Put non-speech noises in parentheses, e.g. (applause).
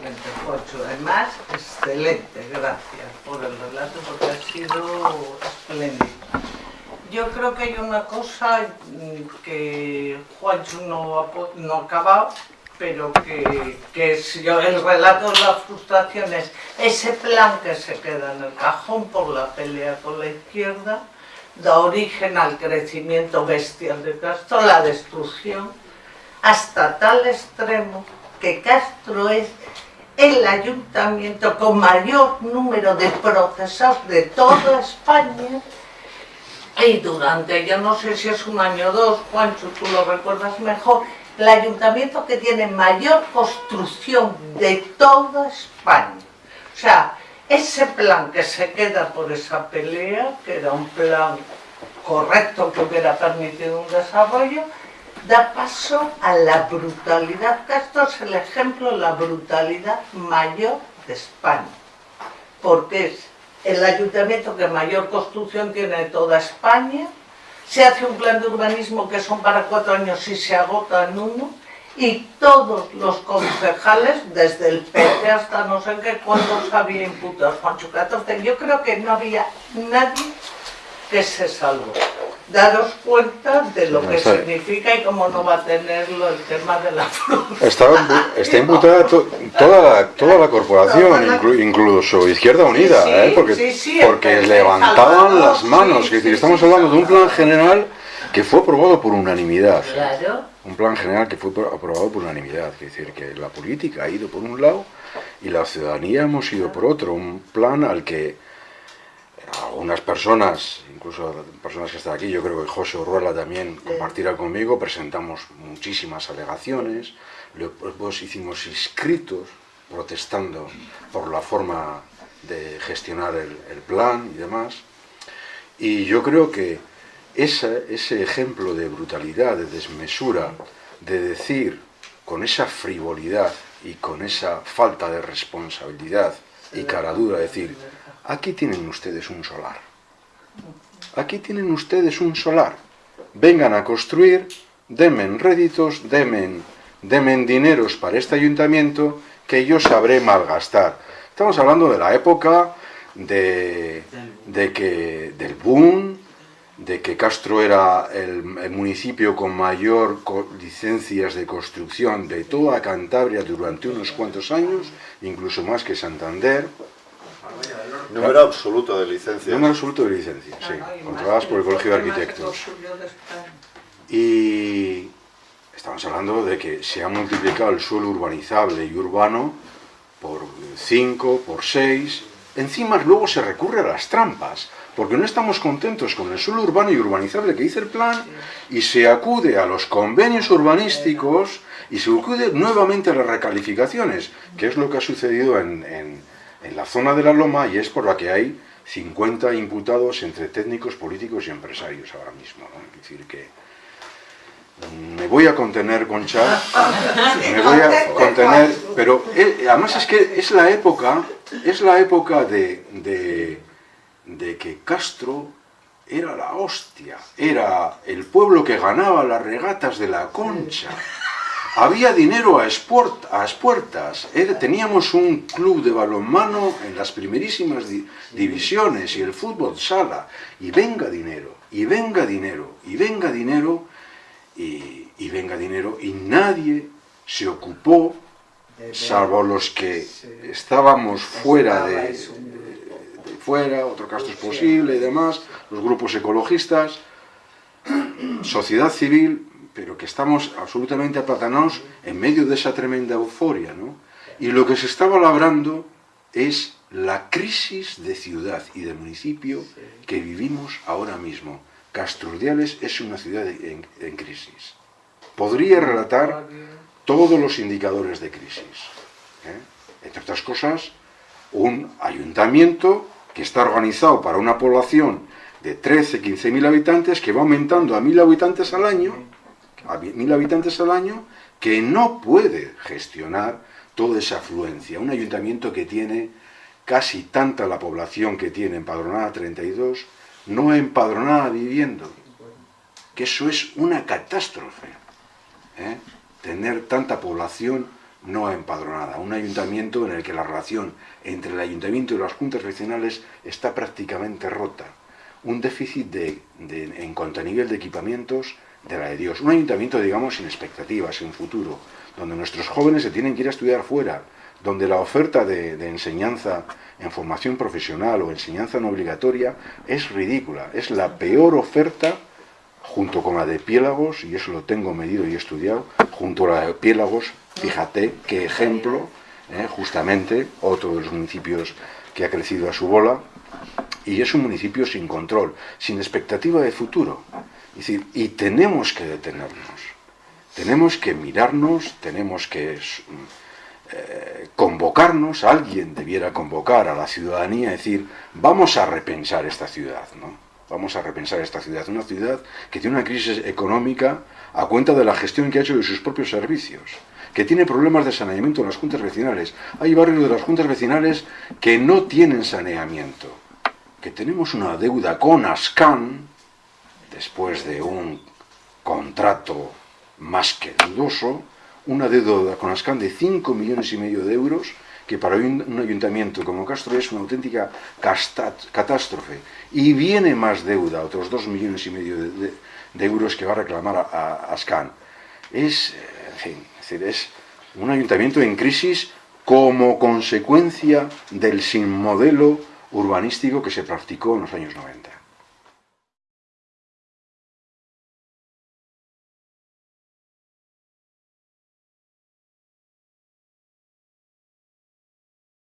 excelente, Juancho. Además, excelente, gracias por el relato porque ha sido espléndido. Yo creo que hay una cosa mm, que Juancho no ha, no ha acabado, pero que, que es el relato de las frustraciones, ese plan que se queda en el cajón por la pelea con la izquierda, da origen al crecimiento bestial de Castro, la destrucción, hasta tal extremo que Castro es el ayuntamiento con mayor número de procesados de toda España y durante, yo no sé si es un año o dos, Juancho, tú lo recuerdas mejor, el ayuntamiento que tiene mayor construcción de toda España. O sea, ese plan que se queda por esa pelea, que era un plan correcto que hubiera permitido un desarrollo, da paso a la brutalidad, esto es el ejemplo la brutalidad mayor de España, porque es el ayuntamiento que mayor construcción tiene de toda España, se hace un plan de urbanismo que son para cuatro años y se agota en uno, y todos los concejales, desde el PP hasta no sé qué, cuántos había imputados, Juancho 14, yo creo que no había nadie que se salvó daros cuenta de lo que significa y cómo no va a tenerlo el tema de la fruta. Está, imputada toda, la, toda la corporación, incluso Izquierda Unida, ¿eh? porque, porque levantaban las manos. Es decir, estamos hablando de un plan general que fue aprobado por unanimidad. Un plan general que fue aprobado por unanimidad. Es decir, que la política ha ido por un lado y la ciudadanía hemos ido por otro. Un plan al que algunas personas, incluso personas que están aquí, yo creo que José Orruela también compartirá conmigo, presentamos muchísimas alegaciones, luego hicimos inscritos protestando por la forma de gestionar el, plan y demás. Y yo creo que ese, ese ejemplo de brutalidad, de desmesura, de decir con esa frivolidad y con esa falta de responsabilidad y cara dura, decir, aquí tienen ustedes un solar. Aquí tienen ustedes un solar. Vengan a construir, denmen réditos, denmen, denmen dineros para este ayuntamiento que yo sabré malgastar. Estamos hablando de la época de, de que, del boom, de que Castro era el, municipio con mayor licencias de construcción de toda Cantabria durante unos cuantos años, incluso más que Santander, Número absoluto de licencias. Número absoluto de licencias, sí, controladas por el Colegio de Arquitectos. Y estamos hablando de que se ha multiplicado el suelo urbanizable y urbano por 5, por 6. Encima luego se recurre a las trampas, porque no estamos contentos con el suelo urbano y urbanizable que dice el plan, y se acude a los convenios urbanísticos y se acude nuevamente a las recalificaciones, que es lo que ha sucedido en en la zona de la Loma y es por la que hay 50 imputados entre técnicos, políticos y empresarios ahora mismo. Es decir, que me voy a contener, Concha, (laughs) me voy a contener, pero eh, además es que es la época, es la época de, de, que Castro era la hostia, era el pueblo que ganaba las regatas de la Concha, había dinero a, a expuertas, teníamos un club de balonmano en las primerísimas divisiones y el fútbol sala, y venga dinero, y venga dinero, y venga dinero, y, venga dinero, y nadie se ocupó, salvo los que estábamos fuera de, fuera, otro caso es posible y demás, los grupos ecologistas, sociedad civil, pero que estamos absolutamente aplatanados en medio de esa tremenda euforia, ¿no? Y lo que se estaba labrando es la crisis de ciudad y de municipio que vivimos ahora mismo. Castrurdiales es una ciudad en crisis. Podría relatar todos los indicadores de crisis. ¿eh? Entre otras cosas, un ayuntamiento que está organizado para una población de 13, 15 mil habitantes que va aumentando a mil habitantes al año a mil habitantes al año que no puede gestionar toda esa afluencia. Un ayuntamiento que tiene casi tanta la población que tiene empadronada 32, no empadronada viviendo. Que eso es una catástrofe. ¿eh? Tener tanta población no empadronada, un ayuntamiento en el que la relación entre el ayuntamiento y las juntas vecinales está prácticamente rota, un déficit de, en cuanto a nivel de equipamientos de la de Dios, un ayuntamiento, digamos, sin expectativas, sin futuro, donde nuestros jóvenes se tienen que ir a estudiar fuera, donde la oferta de, de enseñanza en formación profesional o enseñanza no obligatoria es ridícula, es la peor oferta junto con la de Piélagos, y eso lo tengo medido y estudiado, junto a la de Piélagos, fíjate qué ejemplo, eh, justamente, otro de los municipios que ha crecido a su bola, y es un municipio sin control, sin expectativa de futuro. decir, y tenemos que detenernos, tenemos que mirarnos, tenemos que eh, convocarnos, alguien debiera convocar a la ciudadanía decir, vamos a repensar esta ciudad, ¿no? Vamos a repensar esta ciudad. Una ciudad que tiene una crisis económica a cuenta de la gestión que ha hecho de sus propios servicios, que tiene problemas de saneamiento en las juntas vecinales. Hay barrios de las juntas vecinales que no tienen saneamiento, que tenemos una deuda con Ascan, después de un contrato más que dudoso, una deuda con Ascan de 5 millones y medio de euros, que para un ayuntamiento como Castro es una auténtica catástrofe. Y viene más deuda, otros dos millones y medio de, euros que va a reclamar a, Ascan. Es, es un ayuntamiento en crisis como consecuencia del sin modelo urbanístico que se practicó en los años 90.